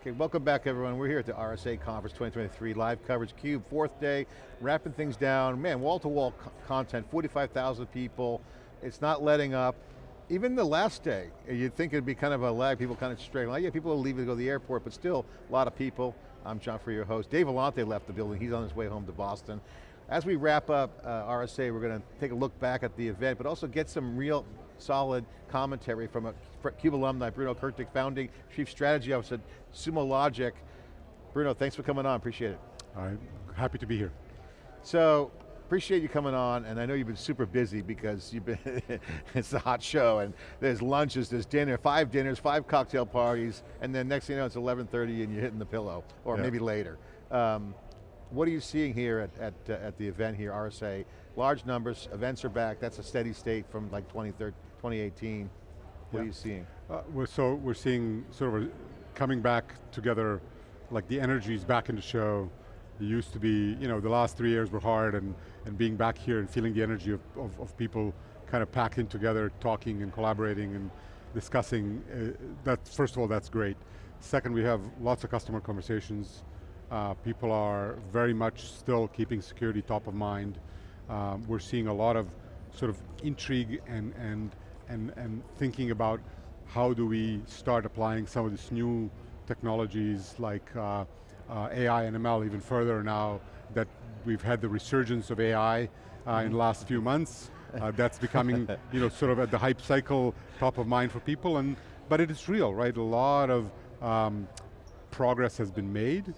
Okay, welcome back everyone. We're here at the RSA Conference 2023, live coverage, CUBE, fourth day, wrapping things down. Man, wall-to-wall -wall content, 45,000 people. It's not letting up. Even the last day, you'd think it'd be kind of a lag, people kind of straight, like, yeah, people will leave to go to the airport, but still, a lot of people. I'm John Furrier, your host. Dave Vellante left the building, he's on his way home to Boston. As we wrap up uh, RSA, we're going to take a look back at the event, but also get some real solid commentary from a CUBE alumni, Bruno Kurtic, founding Chief Strategy Officer at Sumo Logic. Bruno, thanks for coming on, appreciate it. I'm happy to be here. So, appreciate you coming on, and I know you've been super busy because you've been, it's a hot show, and there's lunches, there's dinner, five dinners, five cocktail parties, and then next thing you know, it's 11.30 and you're hitting the pillow, or yeah. maybe later. Um, what are you seeing here at, at, uh, at the event here, RSA? Large numbers, events are back, that's a steady state from like 2018. What yeah. are you seeing? Uh, we're, so we're seeing sort of a, coming back together, like the energy is back in the show. It used to be, you know, the last three years were hard and, and being back here and feeling the energy of, of, of people kind of packed in together, talking and collaborating and discussing, uh, that, first of all, that's great. Second, we have lots of customer conversations. Uh, people are very much still keeping security top of mind. Um, we're seeing a lot of sort of intrigue and, and, and, and thinking about how do we start applying some of these new technologies like uh, uh, AI and ML even further now that we've had the resurgence of AI uh, in the last few months. Uh, that's becoming, you know, sort of at the hype cycle, top of mind for people, and but it is real, right? A lot of um, progress has been made,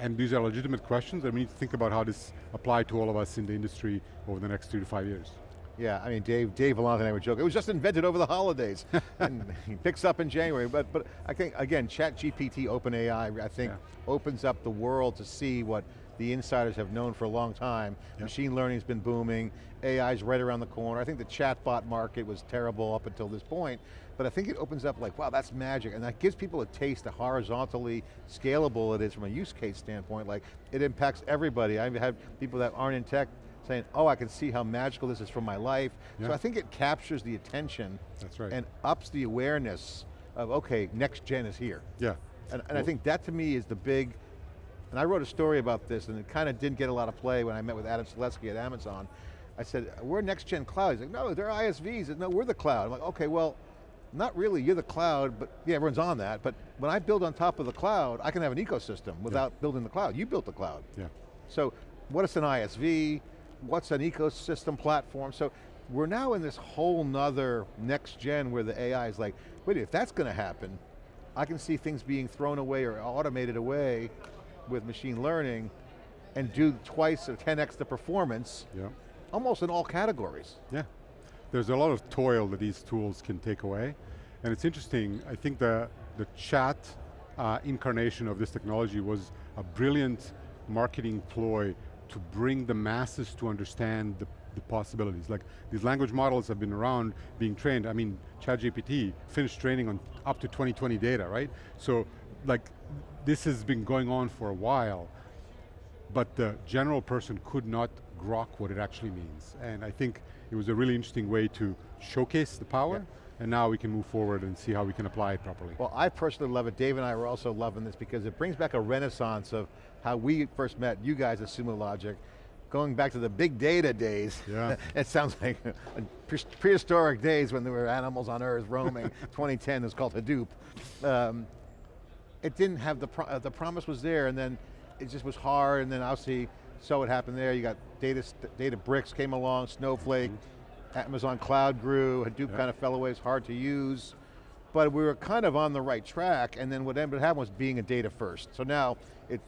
and these are legitimate questions, and we need to think about how this apply to all of us in the industry over the next three to five years. Yeah, I mean, Dave, Dave Vellante and I were joking. It was just invented over the holidays, and he picks up in January. But, but I think again, Chat GPT, OpenAI, I think yeah. opens up the world to see what the insiders have known for a long time. Yep. Machine learning's been booming, AI's right around the corner. I think the chatbot market was terrible up until this point, but I think it opens up like, wow, that's magic, and that gives people a taste of horizontally scalable it is from a use case standpoint, like it impacts everybody. I've had people that aren't in tech saying, oh, I can see how magical this is for my life. Yeah. So I think it captures the attention That's right. and ups the awareness of, okay, next gen is here. Yeah. And, and I think that to me is the big, and I wrote a story about this and it kind of didn't get a lot of play when I met with Adam Selipsky at Amazon. I said, we're next gen cloud. He's like, no, they're ISVs. Said, no, we're the cloud. I'm like, okay, well, not really, you're the cloud, but yeah, everyone's on that, but when I build on top of the cloud, I can have an ecosystem without yeah. building the cloud. You built the cloud. Yeah. So what is an ISV? What's an ecosystem platform? So we're now in this whole nother next gen where the AI is like, wait, if that's going to happen, I can see things being thrown away or automated away with machine learning and do twice or 10x the performance, yeah. almost in all categories. Yeah, there's a lot of toil that these tools can take away. And it's interesting, I think the, the chat uh, incarnation of this technology was a brilliant marketing ploy to bring the masses to understand the, the, possibilities. Like these language models have been around being trained. I mean, ChatGPT finished training on up to 2020 data, right? So like this has been going on for a while, but the general person could not grok what it actually means. And I think it was a really interesting way to showcase the power, yeah. And now we can move forward and see how we can apply it properly. Well, I personally love it. Dave and I were also loving this because it brings back a renaissance of how we first met you guys at Sumo Logic, going back to the big data days. Yeah. it sounds like prehistoric days when there were animals on Earth roaming. 2010 is called Hadoop. Um, it didn't have the, pro the promise was there and then it just was hard and then obviously saw what happened there. You got data, Databricks came along, Snowflake, mm -hmm. Amazon Cloud grew, Hadoop yeah. kind of fell away, it's hard to use. But we were kind of on the right track and then what ended up happening was being a data first. So now, it,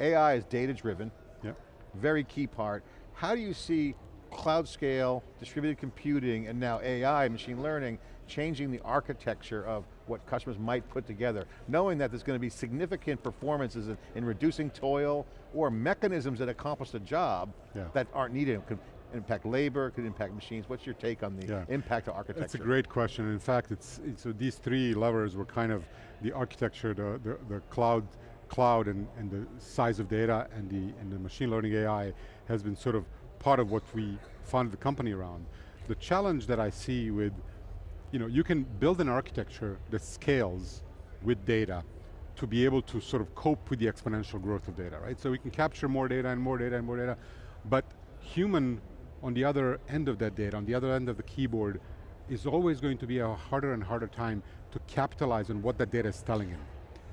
AI is data driven, yeah. very key part. How do you see cloud scale, distributed computing, and now AI, machine learning, changing the architecture of what customers might put together, knowing that there's going to be significant performances in, in reducing toil or mechanisms that accomplish the job yeah. that aren't needed. Could impact labor, could impact machines. What's your take on the yeah. impact of architecture? That's a great question. In fact, it's, it's so these three levers were kind of the architecture, the, the, the cloud, cloud and, and the size of data and the, and the machine learning AI has been sort of part of what we founded the company around. The challenge that I see with you know, you can build an architecture that scales with data, to be able to sort of cope with the exponential growth of data, right? So we can capture more data and more data and more data, but human on the other end of that data, on the other end of the keyboard, is always going to be a harder and harder time to capitalize on what that data is telling him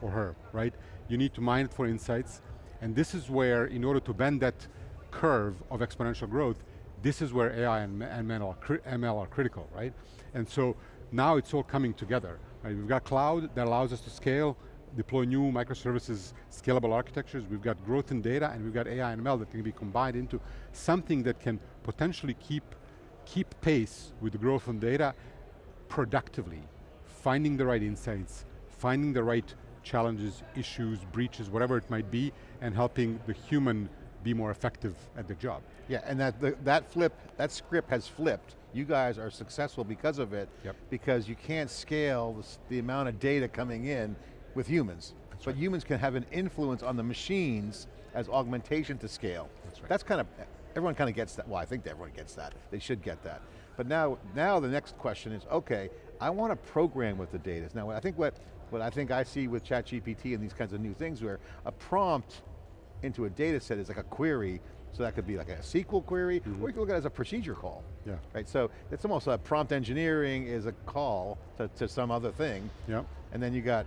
or her, right? You need to mine it for insights, and this is where, in order to bend that curve of exponential growth, this is where AI and ML are, ML are critical, right? And so now it's all coming together. Right? We've got cloud that allows us to scale, deploy new microservices, scalable architectures, we've got growth in data, and we've got AI and ML that can be combined into something that can potentially keep, keep pace with the growth in data productively, finding the right insights, finding the right challenges, issues, breaches, whatever it might be, and helping the human be more effective at the job. Yeah, and that, the, that flip, that script has flipped. You guys are successful because of it, yep. because you can't scale the, the amount of data coming in with humans. That's but right. humans can have an influence on the machines as augmentation to scale. That's right. That's kind of, everyone kind of gets that. Well, I think everyone gets that. They should get that. But now, now the next question is, okay, I want to program with the data. Now, I think what, what I think I see with ChatGPT and these kinds of new things where a prompt into a data set is like a query, so that could be like a SQL query, mm -hmm. or you can look at it as a procedure call. Yeah. Right, so it's almost like prompt engineering is a call to, to some other thing. Yeah. And then you got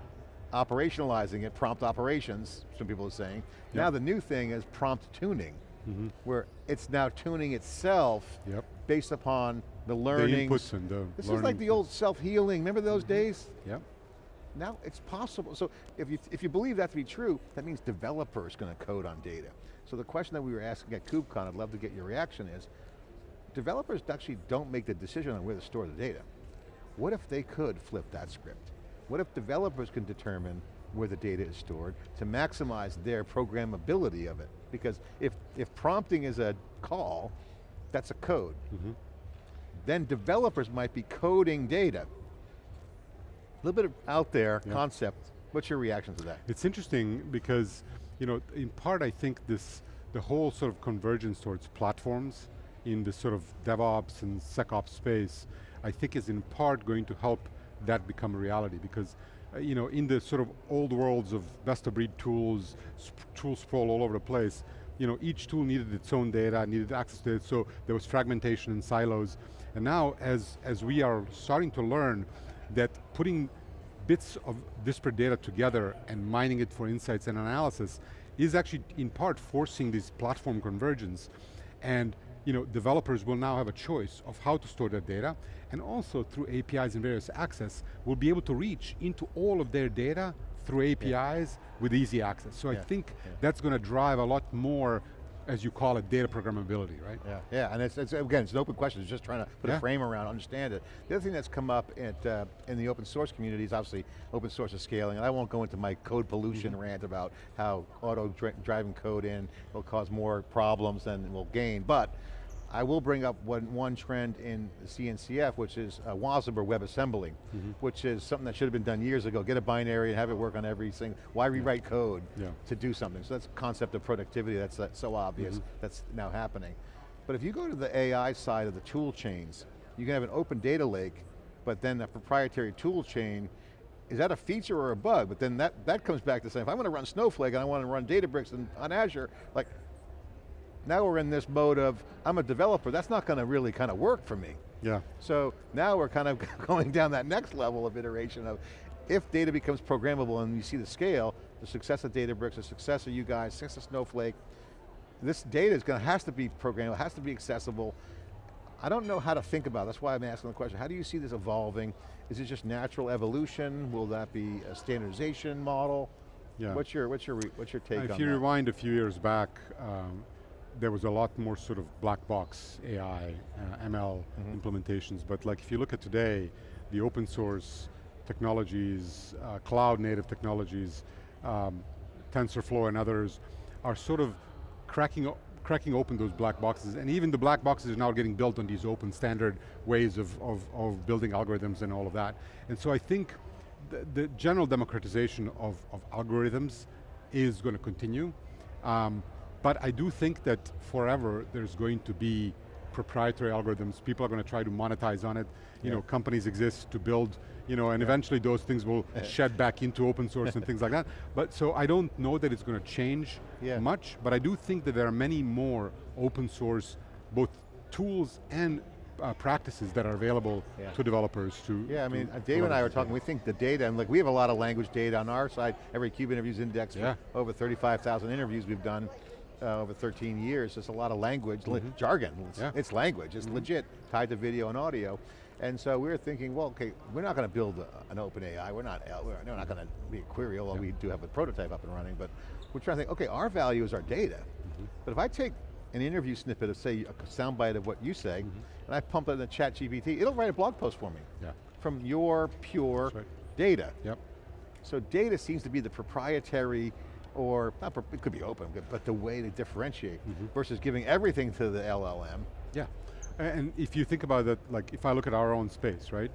operationalizing it, prompt operations, some people are saying. Yep. Now the new thing is prompt tuning, mm -hmm. where it's now tuning itself yep. based upon the learning. The inputs and the This is like the old self-healing, remember those mm -hmm. days? Yep. Now it's possible. So if you, if you believe that to be true, that means developers going to code on data. So the question that we were asking at KubeCon, I'd love to get your reaction is, developers actually don't make the decision on where to store the data. What if they could flip that script? What if developers can determine where the data is stored to maximize their programmability of it? Because if, if prompting is a call, that's a code. Mm -hmm. Then developers might be coding data a little bit of out there yeah. concept. What's your reaction to that? It's interesting because, you know, in part I think this, the whole sort of convergence towards platforms in the sort of DevOps and SecOps space, I think is in part going to help that become a reality because uh, you know, in the sort of old worlds of best of breed tools, sp tool sprawl all over the place, you know, each tool needed its own data, needed access to it, so there was fragmentation and silos. And now, as, as we are starting to learn that putting bits of disparate data together and mining it for insights and analysis is actually in part forcing this platform convergence. And you know, developers will now have a choice of how to store their data, and also through APIs and various access, will be able to reach into all of their data through APIs yeah. with easy access. So yeah. I think yeah. that's going to drive a lot more as you call it, data programmability, right? Yeah, yeah, and it's, it's again, it's an open question, it's just trying to put yeah. a frame around, understand it. The other thing that's come up at, uh, in the open source community is obviously open source is scaling, and I won't go into my code pollution mm -hmm. rant about how auto-driving code in will cause more problems than will gain, but I will bring up one, one trend in CNCF, which is uh, WASM WebAssembly, mm -hmm. which is something that should have been done years ago. Get a binary and have it work on everything. Why rewrite yeah. code yeah. to do something? So that's concept of productivity, that's, that's so obvious, mm -hmm. that's now happening. But if you go to the AI side of the tool chains, you can have an open data lake, but then a proprietary tool chain is that a feature or a bug? But then that, that comes back to saying, if I want to run Snowflake and I want to run Databricks and, on Azure, like now we're in this mode of, I'm a developer, that's not going to really kind of work for me. Yeah. So now we're kind of going down that next level of iteration of, if data becomes programmable and you see the scale, the success of Databricks, the success of you guys, success of Snowflake, this data is going to, has to be programmable, has to be accessible. I don't know how to think about it. that's why I'm asking the question. How do you see this evolving? Is it just natural evolution? Will that be a standardization model? Yeah. What's your, what's your, what's your take If you that? rewind a few years back, um, there was a lot more sort of black box AI, uh, ML mm -hmm. implementations, but like if you look at today, the open source technologies, uh, cloud native technologies, um, TensorFlow and others, are sort of cracking, cracking open those black boxes, and even the black boxes are now getting built on these open standard ways of, of, of building algorithms and all of that. And so I think the, the general democratization of, of algorithms is going to continue. Um, but I do think that forever there's going to be proprietary algorithms. People are going to try to monetize on it. You Yeah. know, companies exist to build, you know, and eventually those things will shed back into open source and things like that. But so I don't know that it's going to change Yeah. much, but I do think that there are many more open source, both tools and uh, practices that are available Yeah. to developers to Yeah, I mean, Dave and I were talking, we think the data, and like we have a lot of language data on our side, every Cube Interviews Index, for Yeah. over 35,000 interviews we've done uh, over 13 years, there's a lot of language, li- jargon, it's. Yeah. It's language, it's legit, tied to video and audio. And so we were thinking, well, okay, we're not going to build a, an open AI, we're not, uh, we're, we're not going to be a query, although we do have a prototype up and running, but we're trying to think, okay, our value is our data. Mm-hmm. But if I take an interview snippet of say, a soundbite of what you say, Mm-hmm. and I pump it in the chat GPT, it'll write a blog post for me Yeah, from your pure right. data. yep. So data seems to be the proprietary, or not, it could be open, but- the way to differentiate Mm-hmm. versus giving everything to the LLM. Yeah, and if you think about it, like if I look at our own space, right?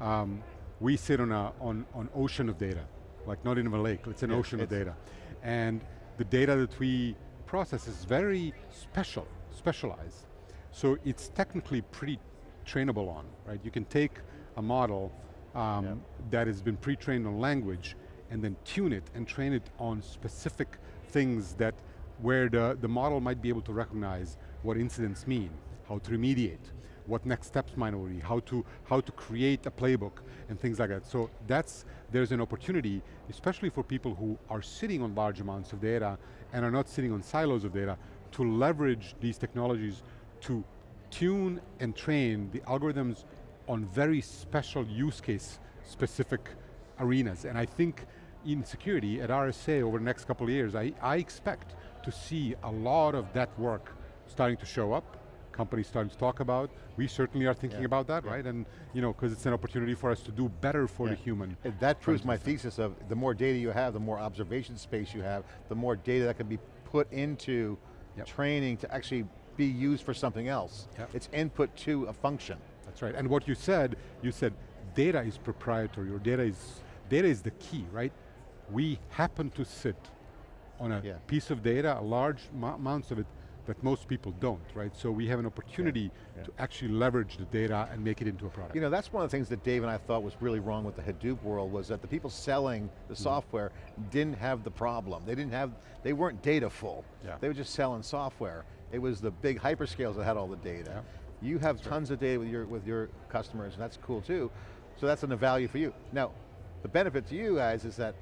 Um, we sit on a on on ocean of data, like not even a lake. It's an Yeah, ocean of data, and the data that we process is very special, specialized. So it's technically pretty trainable on, right? You can take a model um, Yep. that has been pre-trained on language and then tune it and train it on specific things that where the, the model might be able to recognize what incidents mean, how to remediate, what next steps might be, how to, how to create a playbook and things like that. So that's, there's an opportunity, especially for people who are sitting on large amounts of data and are not sitting on silos of data, to leverage these technologies to tune and train the algorithms on very special use case specific arenas. And I think in security at RSA over the next couple of years, I, I expect to see a lot of that work starting to show up, companies starting to talk about. We certainly are thinking Yeah, about that, yeah. right? And you know, because it's an opportunity for us to do better for the human. And That proves my to- thesis of the more data you have, the more observation space you have, the more data that can be put into Yep. training to actually be used for something else. Yep. It's input to a function. That's right, and what you said, you said data is proprietary, or data is, data is the key, right? We happen to sit on a Yeah. piece of data, a large mo- amounts of it, that most people don't, right? So we have an opportunity yeah. to actually leverage the data and make it into a product. You know, that's one of the things that Dave and I thought was really wrong with the Hadoop world was that the people selling the Mm-hmm. software didn't have the problem. They didn't have, they weren't data full. Yeah. They were just selling software. It was the big hyperscales that had all the data. Yeah. You have tons of data with your, with your customers and that's cool too. So that's a value for you. Now, the benefit to you guys is that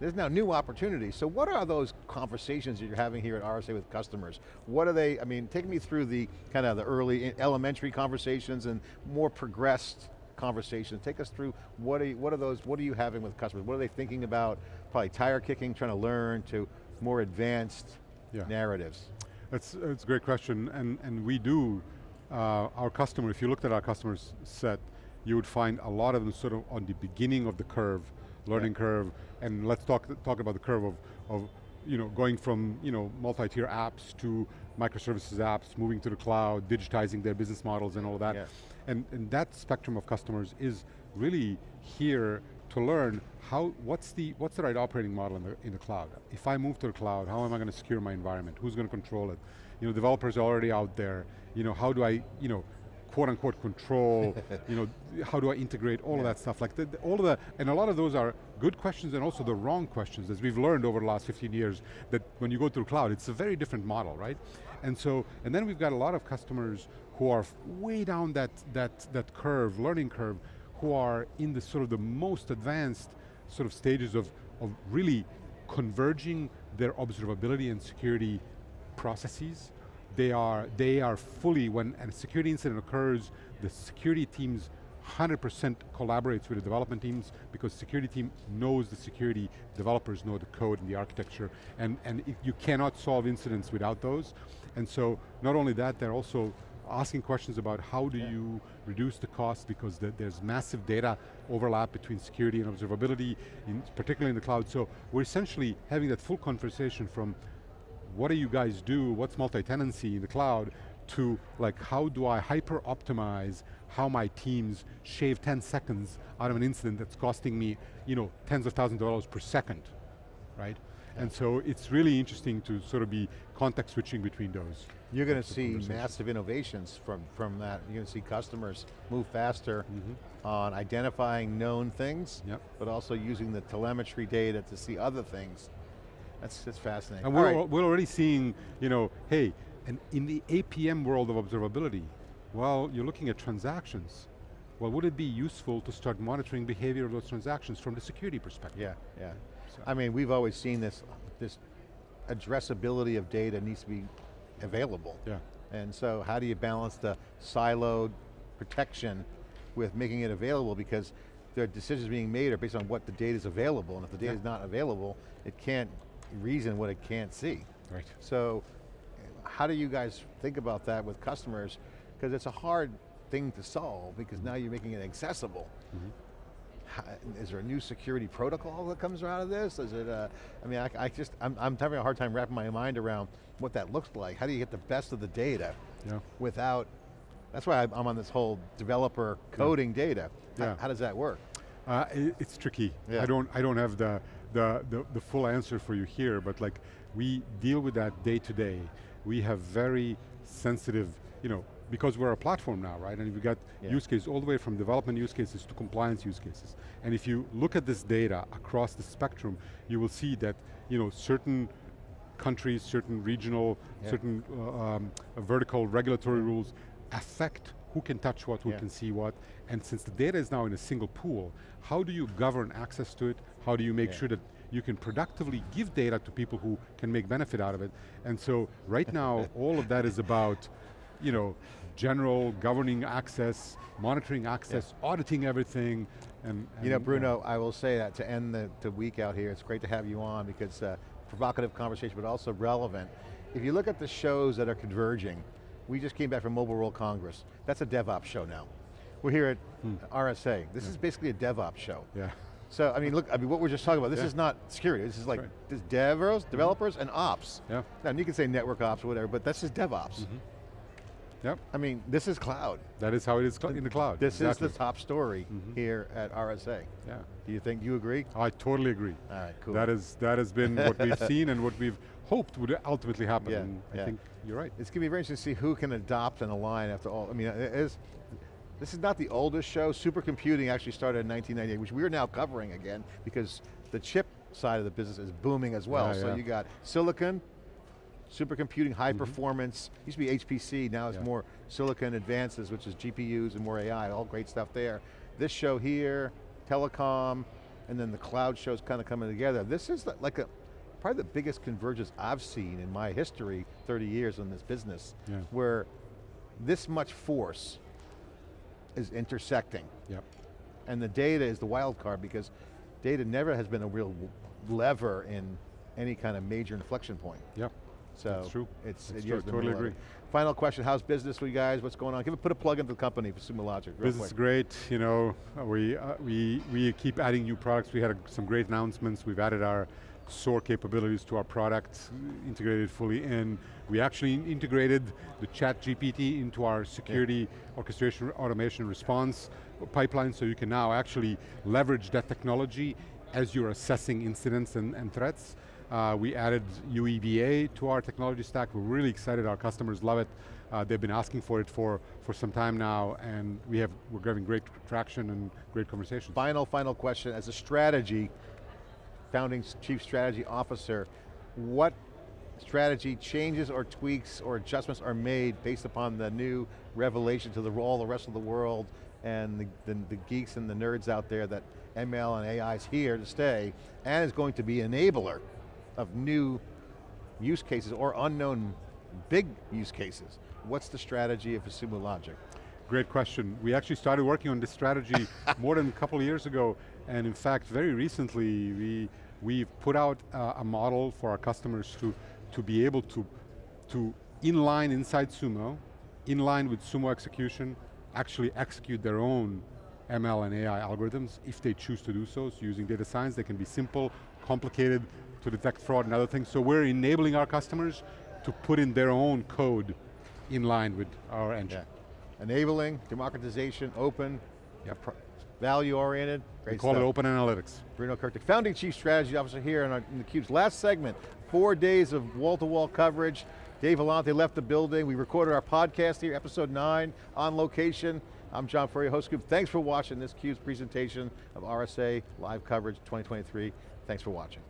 there's now new opportunities. So what are those conversations that you're having here at RSA with customers? What are they, I mean, take me through the kind of the early elementary conversations and more progressed conversations. Take us through what are, you, what are those, what are you having with customers? What are they thinking about? Probably tire kicking, trying to learn to more advanced Yeah. narratives. That's, that's a great question, and, and we do, uh, our customer, if you looked at our customers set, you would find a lot of them sort of on the beginning of the curve, learning curve, and let's talk, talk about the curve of, of you know, going from you know, multi-tier apps to microservices apps, moving to the cloud, digitizing their business models and all that. Yeah. And, and that spectrum of customers is really here to learn how, what's the, what's the right operating model in the, in the cloud? If I move to the cloud, how am I going to secure my environment? Who's going to control it? You know, developers are already out there. You know, how do I, you know, quote unquote control, you know, how do I integrate all of that stuff? Like the, all of the, and a lot of those are good questions and also the wrong questions as we've learned over the last 15 years that when you go to the cloud, it's a very different model, right? And so, and then we've got a lot of customers who are way down that, that, that curve, learning curve, who are in the sort of the most advanced sort of stages of, of really converging their observability and security processes. They are, they are fully, when a security incident occurs, the security teams 100% collaborates with the development teams because security team knows the security, developers know the code and the architecture, and, and you cannot solve incidents without those. And so, not only that, they're also asking questions about how do you reduce the cost because the, there's massive data overlap between security and observability, in, particularly in the cloud. So we're essentially having that full conversation from what do you guys do, what's multi-tenancy in the cloud, to like how do I hyper optimize how my teams shave 10 seconds out of an incident that's costing me you know, tens of thousands of dollars per second, right? And so it's really interesting to sort of be context switching between those. You're going to see massive innovations from, from that. You're going to see customers move faster mm-hmm. on identifying known things. Yep. but also using the telemetry data to see other things. That's, that's fascinating. And we're, right. we're already seeing, you know, hey, and in the APM world of observability, well, you're looking at transactions. Well, would it be useful to start monitoring behavior of those transactions from the security perspective? Yeah, yeah. So- I mean, we've always seen this, this addressability of data needs to be available. Yeah. And so how do you balance the siloed protection with making it available because the decisions being made are based on what the data is available and if the data is not available, it can't reason what it can't see. Right. So how do you guys think about that with customers? Because it's a hard thing to solve because now you're making it accessible. How- Is there a new security protocol that comes out of this? Is it, uh, I mean, I, I just, I'm, I'm having a hard time wrapping my mind around what that looks like. How do you get the best of the data Yeah. without, that's why I'm I'm on this whole developer coding data. How- Yeah. How, does that work? Uh, i- it's tricky. Yeah. I don't. I don't have the, the the the full answer for you here. But like, we deal with that day to day. We have very sensitive, you know, because we're a platform now, right? And we've got Yeah. use cases all the way from development use cases to compliance use cases. And if you look at this data across the spectrum, you will see that you know certain countries, certain regional, Yeah. certain uh, um, vertical regulatory rules affect who can touch what, who Yeah. can see what, and since the data is now in a single pool, how do you govern access to it? How do you make Yeah. sure that you can productively give data to people who can make benefit out of it? And so right now, all of that is about, you know, general governing access, monitoring access, auditing everything, and, You know, and, Bruno, I will say that to end the, the week out here, it's great to have you on because uh, provocative conversation, but also relevant. If you look at the shows that are converging, we just came back from Mobile World Congress. That's a DevOps show now. We're here at RSA. This is basically a DevOps show. yeah, So, I mean, look, I mean, what we're just talking about, this Yeah. is not security, this is like, right. this devers, mm-hmm. developers, and ops. yeah, Now, you can say network ops or whatever, but that's just DevOps. Mm-hmm. yep. I mean, this is cloud. That is how it is in the cloud. This exactly. is the top story mm-hmm. here at RSA. Yeah, Do you think, do you agree? I totally agree. All right, cool. That is that has been what we've seen and what we've hoped would ultimately happen. Yeah, I yeah. think you're right. It's going to be very interesting to see who can adopt and align after all. I mean, it is, this is not the oldest show. Supercomputing actually started in 1998, which we're now covering again because the chip side of the business is booming as well. Yeah, so yeah. You got silicon, supercomputing, high mm-hmm. performance, used to be HPC, now it's Yeah. more silicon advances, which is GPUs and more AI, all great stuff there. This show here, telecom, and then the cloud show's kind of coming together. This is like a, probably the biggest convergence I've seen in my history, 30 years in this business, where this much force is intersecting. Yep. And the data is the wild card because data never has been a real lever in any kind of major inflection point. Yep. So That's true. It's That's you're true. Totally agree. Final question: How's business for you guys? What's going on? Give it, put a plug into the company for Sumo Logic. Business is great. You know, we uh, we we keep adding new products. We had uh, some great announcements. We've added our SOAR capabilities to our product, integrated fully in. We actually integrated the Chat GPT into our security orchestration, automation, response pipeline, so you can now actually leverage that technology as you're assessing incidents and, and threats. Uh, we added UEBA to our technology stack. We're really excited. Our customers love it. Uh, they've been asking for it for, for some time now, and we have, we're getting great traction and great conversations. Final, final question. As a strategy, founding chief strategy officer, what strategy changes or tweaks or adjustments are made based upon the new revelation to the, all the rest of the world and the, the, the geeks and the nerds out there that ML and AI is here to stay and is going to be enabler of new use cases or unknown big use cases. What's the strategy of Sumo Logic? Great question. We actually started working on this strategy more than a couple of years ago, and in fact, very recently, we, we've put out uh, a model for our customers to, to be able to, to inline inside Sumo, in line with Sumo execution, actually execute their own ML and AI algorithms if they choose to do so. So using data science, they can be simple, complicated to detect fraud and other things. So we're enabling our customers to put in their own code in line with our engine. Yeah. Enabling, democratization, open, Yep. Value-oriented, We great call stuff. it open analytics. Bruno Kurtic, founding chief strategy officer here in, our, in theCUBE's last segment. Four days of wall-to-wall coverage. Dave Vellante left the building. We recorded our podcast here, episode nine, on location. I'm John Furrier, host Cube. Thanks for watching this CUBE's presentation of RSA Live Coverage 2023. Thanks for watching.